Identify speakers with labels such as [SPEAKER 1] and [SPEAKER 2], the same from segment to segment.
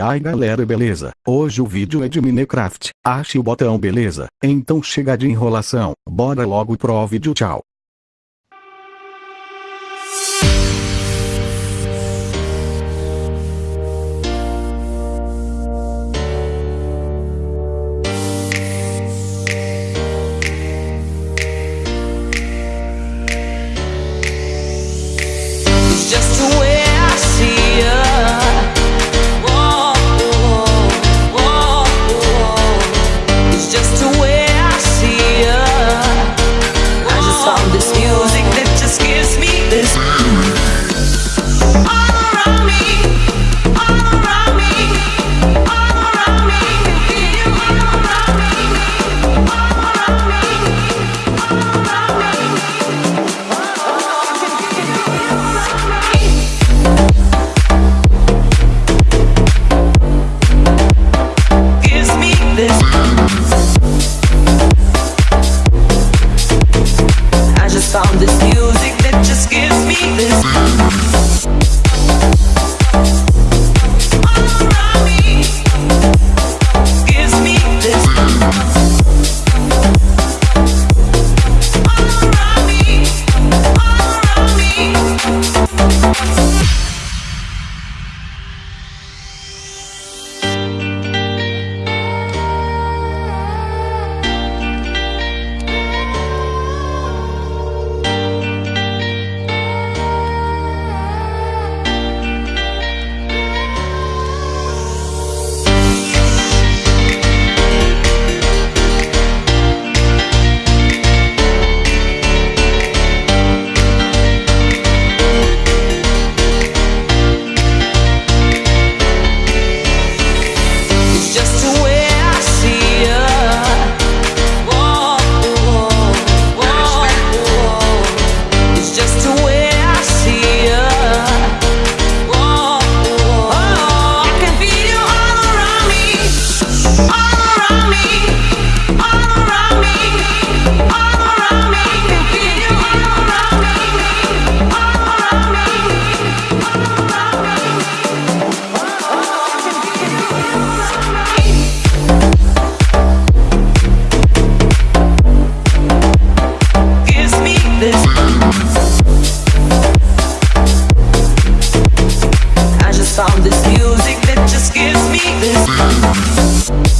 [SPEAKER 1] E aí galera beleza, hoje o vídeo é de Minecraft, ache o botão beleza, então chega de enrolação, bora logo pro vídeo tchau.
[SPEAKER 2] just to sound, this music that just gives me this.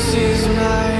[SPEAKER 2] This
[SPEAKER 3] is my